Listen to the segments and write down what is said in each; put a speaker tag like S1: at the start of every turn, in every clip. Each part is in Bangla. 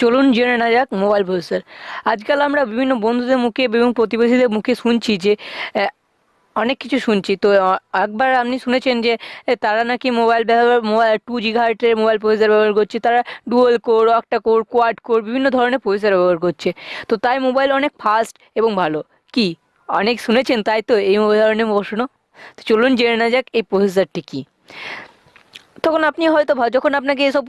S1: চলুন জেনে না যাক মোবাইল প্রসেসর। আজকাল আমরা বিভিন্ন বন্ধুদের মুখে এবং প্রতিবেশীদের মুখে শুনছি যে অনেক কিছু শুনছি। তো একবার আপনি শুনেছেন যে তারা নাকি মোবাইল ব্যবহার মোবাইল টু জিগাহার্টের মোবাইল প্রসেসর ব্যবহার করছে। তারা dual core octa core quad core বিভিন্ন ধরনের প্রসেসর ব্যবহার করছে। তো তাই মোবাইল অনেক ফাস্ট এবং ভালো। কি? অনেক শুনেছেন তাই তো এই ধরনের প্রশ্ন? তো চলুন জেনে না যাক এই প্রসেসরটি কী। তখন আপনি হয়তো যখন আপনাকে এসব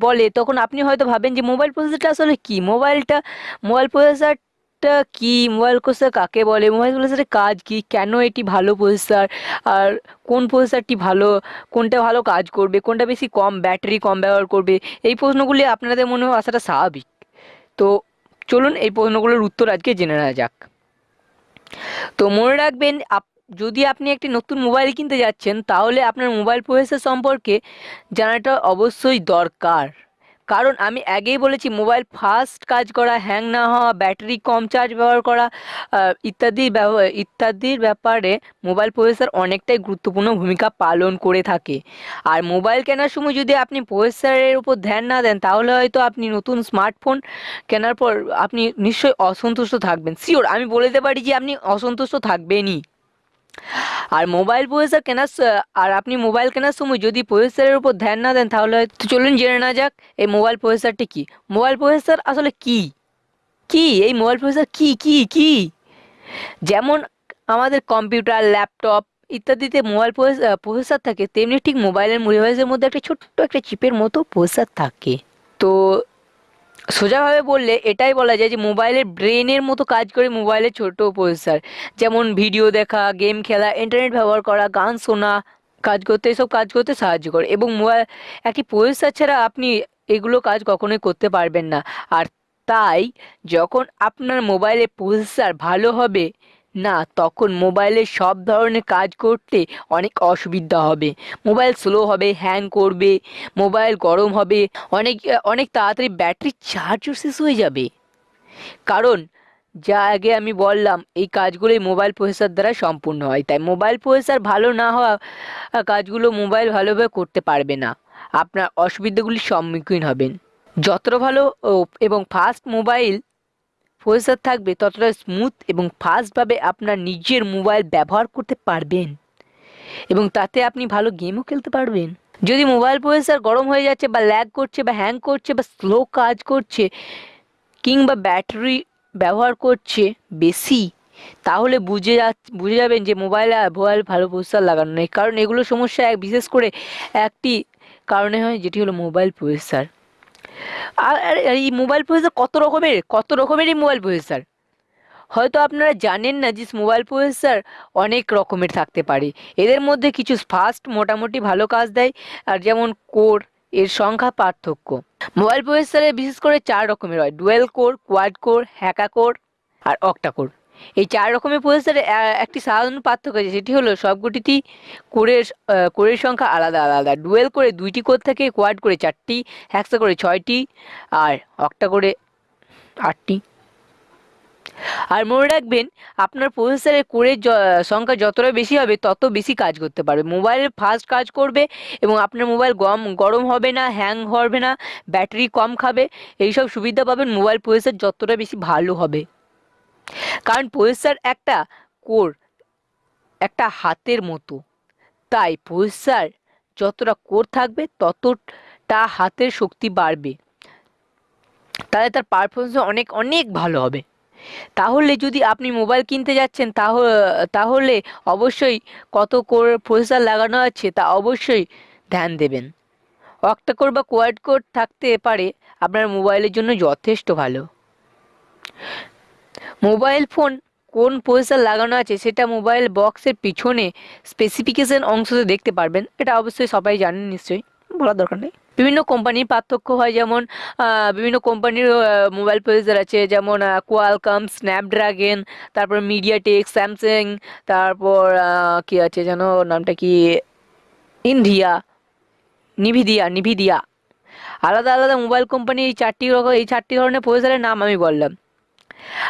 S1: বলে, তখন আপনি হয়তো ভাবেন যে মোবাইল প্রসেসরটা আসলে কি? মোবাইলটা মোবাইল প্রসেসরটা কি? মোবাইল প্রসেসর কাকে বলে? মোবাইল প্রসেসরের কাজ কি? কেন এটি ভালো প্রসেসর আর কোন প্রসেসরটি ভালো? কোনটা ভালো কাজ করবে? কোনটা বেশি কম ব্যাটারি কম ব্যবহার করবে? এই প্রশ্নগুলি আপনাদের মনে আসাটা স্বাভাবিক। তো চলুন এই প্রশ্নগুলোর উত্তর আজকে জেনে নেওয়া যাক। তো মনে রাখবেন, আপ- যদি আপনি একটি নতুন মোবাইল কিনতে যাচ্ছেন, তাহলে আপনার মোবাইল প্রসেসর সম্পর্কে জানাটা অবশ্যই দরকার। কারণ আমি আগেই বলেছি, মোবাইল ফাস্ট কাজ করা, হ্যাং না হওয়া, ব্যাটারি কম চার্জ ব্যবহার করা ইত্যাদি ইত্যাদির ব্যাপারে মোবাইল প্রসেসর অনেকটাই গুরুত্বপূর্ণ ভূমিকা পালন করে থাকে। আর মোবাইল কেনার সময় যদি আপনি প্রসেসরের উপর ধ্যান না দেন, তাহলে হয়তো আপনি নতুন স্মার্টফোন কেনার পর আপনি নিশ্চয়ই অসন্তুষ্ট থাকবেন। শিওর আমি বলে দিতে পারি যে আপনি অসন্তুষ্ট থাকবেনই। আর মোবাইল প্রসেসর কেনার আর আপনি মোবাইল কেনার সময় যদি প্রসেসরের উপর ধ্যান না দেন, তাহলে হয়তো চলুন জেনে না যাক, এই মোবাইল প্রসেসরটি কি? মোবাইল প্রসেসর আসলে কি? কি? এই মোবাইল প্রসেসর কি কি কি? যেমন আমাদের কম্পিউটার ল্যাপটপ ইত্যাদিতে মোবাইল প্রসেসর থাকে, তেমনি ঠিক মোবাইলের ডিভাইসের মধ্যে একটা ছোট্ট একটা চিপের মতো প্রসেসর থাকে। তো সোজাভাবে বললে এটাই বলা যায় যে মোবাইলের ব্রেনের মতো কাজ করে মোবাইলের ছোট প্রসেসার যেমন ভিডিও দেখা গেম খেলা ইন্টারনেট ব্যবহার করা, গান শোনা, কাজ করতে, এসব কাজ করতে সাহায্য করে। এবং মোবাইল একটি প্রসেসার ছাড়া আপনি এগুলো কাজ কখনোই করতে পারবেন না। আর তাই যখন আপনার মোবাইলের প্রসেসার ভালো হবে না, তখন মোবাইলের সব ধরনের কাজ করতে অনেক অসুবিধা হবে। মোবাইল স্লো হবে হ্যাং করবে, মোবাইল গরম হবে, অনেক অনেক তাড়াতাড়ি ব্যাটারি চার্জও শেষ হয়ে যাবে। কারণ, যা আগে আমি বললাম, এই কাজগুলোই মোবাইল প্রসেসর দ্বারা সম্পূর্ণ হয়। তাই মোবাইল প্রসেসর ভালো না হওয়া কাজগুলো মোবাইল ভালোভাবে করতে পারবে না। আপনার অসুবিধাগুলির সম্মুখীন হবেন। যতটা ভালো এবং ফাস্ট মোবাইল প্রসেসর থাকবে ততটা স্মুথ এবং ফাস্টভাবে আপনার নিজের মোবাইল ব্যবহার করতে পারবেন। এবং তাতে আপনি ভালো গেমও খেলতে পারবেন। যদি মোবাইল প্রসেসর গরম হয়ে যাচ্ছে বা ল্যাগ করছে বা হ্যাং করছে বা স্লো কাজ করছে কিংবা ব্যাটারি ব্যবহার করছে বেশি, তাহলে বুঝে যা, বুঝে যাবেন যে মোবাইলে মোবাইল ভালো প্রসেসর লাগানো নেই। কারণ এগুলো সমস্যা এক, বিশেষ করে একটি কারণে হয় যেটি হলো মোবাইল প্রসেসর আর এই মোবাইল প্রসেসর কত রকমের কত রকমের এই মোবাইল প্রসেসর হয়তো আপনারা জানেন না যে মোবাইল প্রসেসর অনেক রকমের থাকতে পারে। এদের মধ্যে কিছু ফাস্ট মোটামুটি ভালো কাজ দেয়, আর যেমন কোর এর সংখ্যা পার্থক্য। মোবাইল প্রসেসরে বিশেষ করে চার রকমের হয় dual core quad core hexa core আর অক্টা কোর এই চার রকমের প্রসেসরে একটি সাধারণ পার্থক্য আছে, সেটি হলো সবকটিতেই কোরের কোরের সংখ্যা আলাদা আলাদা। ডুয়েল করে দুইটি কোর থাকে, কোয়াড করে চারটি হ্যাক্সা করে ছয়টি, আর অক্টা করে আটটি। আর মনে রাখবেন, আপনার প্রসেসরের কোরের সংখ্যা যতটা বেশি হবে, তত বেশি কাজ করতে পারবে। মোবাইলের ফাস্ট কাজ করবে এবং আপনার মোবাইল গম, গরম হবে না, হ্যাং হবে না, ব্যাটারি কম খাবে, এইসব সুবিধা পাবেন, মোবাইল প্রসেসর যতটা বেশি ভালো হবে। কারণ প্রসেসর একটা কোর, একটা হাতের মতো। তাই প্রসেসর যতটা কোর থাকবে, ততটা হাতের শক্তি বাড়বে। তাহলে তার পারফরমেন্স অনেক অনেক ভালো হবে। তাহলে যদি আপনি মোবাইল কিনতে যাচ্ছেন তাহলে তাহলে অবশ্যই কত কোর প্রসেসর লাগানো আছে তা অবশ্যই ধ্যান দেবেন। অক্টা কোর বা কোয়াড কোর থাকতে পারে, আপনার মোবাইলের জন্য যথেষ্ট ভালো। মোবাইল ফোন কোন প্রসেসর লাগানো আছে সেটা মোবাইল বক্সের পিছনে স্পেসিফিকেশন অংশতে দেখতে পারবেন। এটা অবশ্যই সবাই জানেন নিশ্চয়ই, বলার দরকার নেই। বিভিন্ন কোম্পানির পার্থক্য হয়, যেমন বিভিন্ন কোম্পানির মোবাইল প্রসেসর আছে, যেমন কোয়ালকম স্ন্যাপড্রাগন তারপর মিডিয়াটেক স্যামসাং তারপর কি আছে যেন, নামটা কি? ইন্ডিয়া নিভিদিয়া নিভিদিয়া আলাদা আলাদা মোবাইল কোম্পানি এই চারটি রকম এই চারটি ধরনের প্রসেসরের নাম আমি বললাম।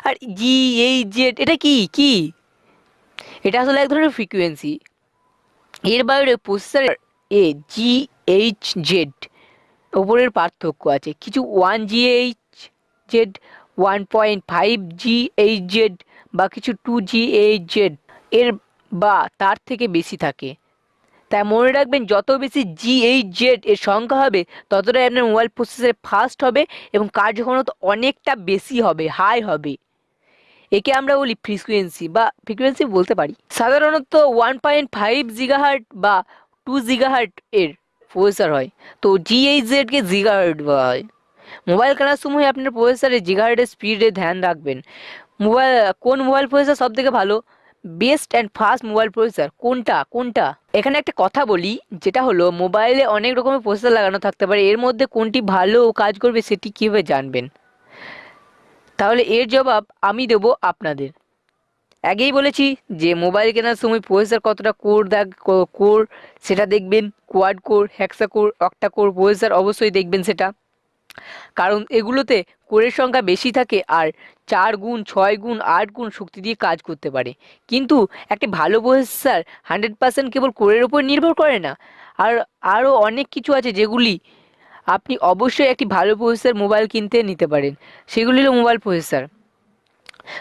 S1: আর জি এই জেড এটা কি? কি? এটা আসলে এক ধরনের ফ্রিকোয়েন্সি এর বাইরে প্রসেসর এ জি এইচ জেড ওপরের পার্থক্য আছে। কিছু one G H Z one point five G H Z বা কিছু টু জি এইচ জেড এর বা তার থেকে বেশি থাকে। তাই মনে রাখবেন, যত বেশি জি এইচ জেড এর সংখ্যা হবে, ততটাই আপনার মোবাইল প্রসেসর ফাস্ট হবে এবং কার্যক্ষমতা অনেকটা বেশি হবে হাই হবে। একে আমরা বলি ফ্রিকুয়েন্সি বা ফ্রিকুয়েন্সি বলতে পারি। সাধারণত ওয়ান পয়েন্ট ফাইভ জিগাহার্ট বা টু জিগাহার্ট এর প্রসেসর হয়। তো জিএইচজেডকে জিগাহার্ট বলা হয়। মোবাইল কেনার সময় আপনার প্রসেসরে জিগাহার্টের স্পিডে ধ্যান রাখবেন। মোবাইল কোন মোবাইল প্রসেসর সব থেকে ভালো? Best and fast mobile processor কোনটা কোনটা? এখানে একটা কথা বলি, যেটা হলো, মোবাইলে অনেক রকমের প্রসেসর লাগানো থাকতে পারে, এর মধ্যে কোনটি ভালো কাজ করবে সেটি কীভাবে জানবেন? তাহলে এর জবাব আমি দেব আপনাদের। আগেই বলেছি যে মোবাইল কেনার সময় প্রসেসর কতটা কোর দেখ কোর, সেটা দেখবেন, quad core hexa core, octa core, processor অবশ্যই দেখবেন সেটা। কারণ এগুলোতে কোরের সংখ্যা বেশি থাকে আর চার গুণ, ছয় গুণ, আট গুণ শক্তি দিয়ে কাজ করতে পারে। কিন্তু একটি ভালো প্রসেসার হান্ড্রেড পার্সেন্ট কেবল কোরের উপর নির্ভর করে না। আর আরও অনেক কিছু আছে যেগুলি আপনি অবশ্যই একটি ভালো প্রসেসার মোবাইল কিনতে নিতে পারেন। সেগুলি হলো মোবাইল প্রসেসর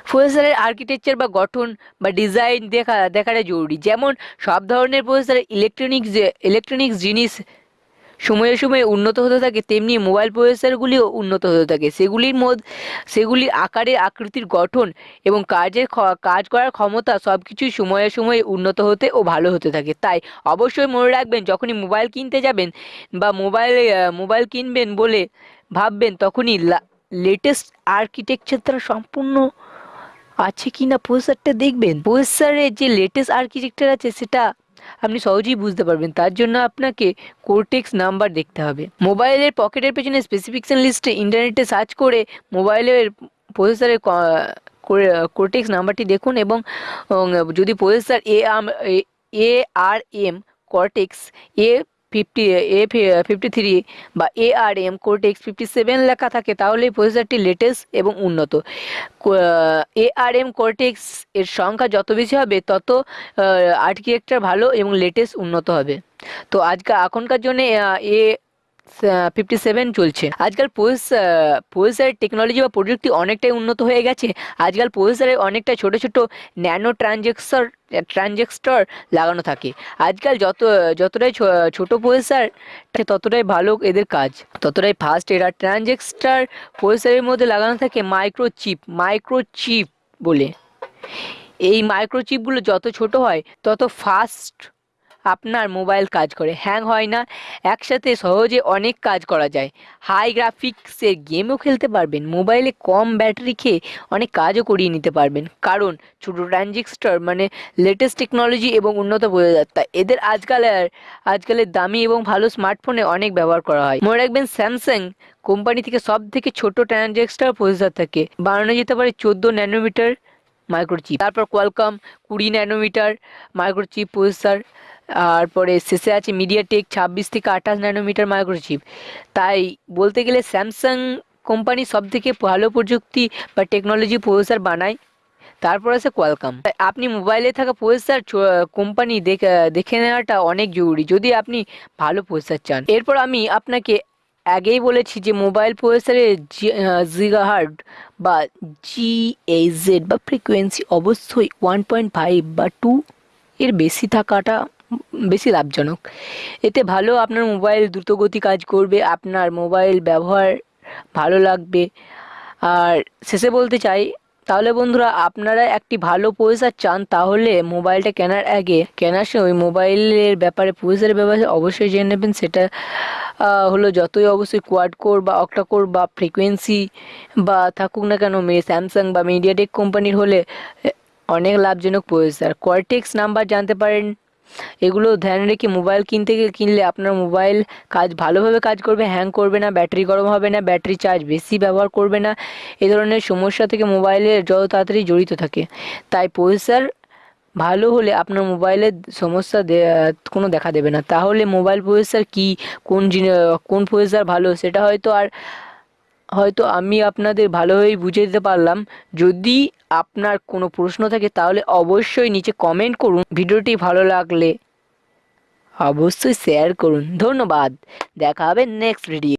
S1: প্রসেসরের আর্কিটেকচার বা গঠন বা ডিজাইন দেখা, দেখাটা জরুরি। যেমন সব ধরনের প্রসেসর ইলেকট্রনিক্স ইলেকট্রনিক্স জিনিস সময়ে সময়ে উন্নত হতে থাকে, তেমনি মোবাইল প্রসেসরগুলিও উন্নত হতে থাকে। সেগুলির মধ্যে সেগুলির আকারের আকৃতির গঠন এবং কাজের কাজ করার ক্ষমতা সব কিছুই সময়ে সময়ে উন্নত হতে ও ভালো হতে থাকে। তাই অবশ্যই মনে রাখবেন, যখনই মোবাইল কিনতে যাবেন বা মোবাইলে মোবাইল কিনবেন বলে ভাববেন, তখনই লেটেস্ট আর্কিটেকচার সম্পূর্ণ আছে কি না প্রসেসরটা দেখবেন। প্রসেসরের যে লেটেস্ট আর্কিটেকচার আছে, সেটা আপনি সহজেই বুঝতে পারবেন। তার জন্য আপনাকে কোর্টেক্স নাম্বার দেখতে হবে। মোবাইলের পকেটের পেছনে স্পেসিফিকেশন লিস্টে ইন্টারনেটে সার্চ করে মোবাইলের প্রসেসরের কোর্টেক্স নাম্বারটি দেখুন এবং যদি processor A R M cortex A fifty A fifty three বা A R M cortex fifty seven লেখা থাকে তাহলে এই প্রসেসরটি লেটেস্ট এবং উন্নত। এ আর এম কোর্টেক্স এর সংখ্যা যত বেশি হবে, তত আর্কিটেকচার ভালো এবং লেটেস্ট উন্নত হবে। তো আজকে এখনকার জন্য এ ফিফটি সেভেন চলছে। আজকাল প্রসেসরের টেকনোলজি বা প্রযুক্তি অনেকটাই উন্নত হয়ে গেছে। আজকাল প্রসেসরে অনেকটা ছোট ছোট ন্যানো ট্রানজেকশন ট্রানজেক্টর লাগানো থাকে। আজকাল যত, যতটাই ছোট প্রসেসর ততটাই ভালো এদের কাজ। ততটাই ফাস্ট এরা ট্রানজেক্টর প্রসেসরের মধ্যে লাগানো থাকে মাইক্রোচিপ মাইক্রোচিপ বলে। এই মাইক্রোচিপগুলো যত ছোট হয়, তত ফাস্ট আপনার মোবাইল কাজ করে। হ্যাং হয় না, একসাথে সহজে অনেক কাজ করা যায়। হাই গ্রাফিক্সের গেমও খেলতে পারবেন, মোবাইলে কম ব্যাটারি খেয়ে অনেক কাজও করিয়ে নিতে পারবেন। কারণ ছোটো ট্রানজিস্টার মানে লেটেস্ট টেকনোলজি এবং উন্নত বোঝাযাত্রা। এদের আজকালের আজকালের দামি এবং ভালো স্মার্টফোনে অনেক ব্যবহার করা হয়। মনে রাখবেন স্যামসাং কোম্পানি থেকে সব থেকে ছোট ট্রানজেক্সটার প্রসেসর থাকে। বানানো যেতে পারে চোদ্দ ন্যানোমিটার মাইক্রোচিপ। তারপর কোয়ালকম কুড়ি ন্যানোমিটার মাইক্রোচিপ প্রসেসর। তারপরে শেষে আছে মিডিয়াটেক ছাব্বিশ থেকে আঠাশ ন্যানোমিটার মাইক্রোচিপ তাই বলতে গেলে স্যামসাং কোম্পানি সব থেকে ভালো প্রযুক্তি বা টেকনোলজি প্রসেসর বানায়। তারপর আছে কোয়ালকাম আপনি মোবাইলে থাকা প্রসেসর কোম্পানি দেখে নেওয়াটা অনেক জরুরি, যদি আপনি ভালো প্রসেসর চান। এরপর আমি আপনাকে আগেই বলেছি যে মোবাইল প্রসেসরের জিগাহার্ড বা জি জিএইজেড বা ফ্রিকোয়েন্সি অবশ্যই ওয়ান পয়েন্ট ফাইভ বা টু এর বেশি থাকাটা বেশি লাভজনক। এতে ভালো আপনার মোবাইল দ্রুতগতি কাজ করবে, আপনার মোবাইল ব্যবহার ভালো লাগবে। আর শেষে বলতে চাই, তাহলে বন্ধুরা আপনারা একটি ভালো প্রসেসর চান, তাহলে মোবাইলটা কেনার আগে, কেনার সময় মোবাইলের ব্যাপারে প্রসেসরের ব্যাপারে অবশ্যই জেনে নেবেন। সেটা হলো যতই অবশ্যই কোয়াড কোর বা অক্টা কোর বা ফ্রিকোয়েন্সি বা থাকুক না কেন স্যামসাং বা মিডিয়াটেক কোম্পানির হলে অনেক লাভজনক প্রসেসর কোয়ারটেক্স নাম্বার জানতে পারেন। এগুলো ধ্যান রেখে মোবাইল কিনতে কিনলে আপনার মোবাইল কাজ ভালোভাবে কাজ করবে হ্যাং করবে না, ব্যাটারি গরম হবে না, ব্যাটারি চার্জ বেশি ব্যবহার করবে না। এ ধরনের সমস্যা থেকে মোবাইলের যত তাড়াতাড়ি জড়িত থাকে। তাই প্রসেসর ভালো হলে আপনার মোবাইলের সমস্যা কোনো দেখা দেবে না। তাহলে মোবাইল প্রসেসার কী? কোন কোন প্রসেসার ভালো? সেটা হয়তো আর হয়তো আমি আপনাদের ভালোভাবেই বুঝিয়ে দিতে পারলাম। যদি আপনার কোনো প্রশ্ন থাকে, তাহলে অবশ্যই নিচে কমেন্ট করুন। ভিডিওটি ভালো লাগলে অবশ্যই শেয়ার করুন। ধন্যবাদ। দেখা হবে নেক্সট ভিডিও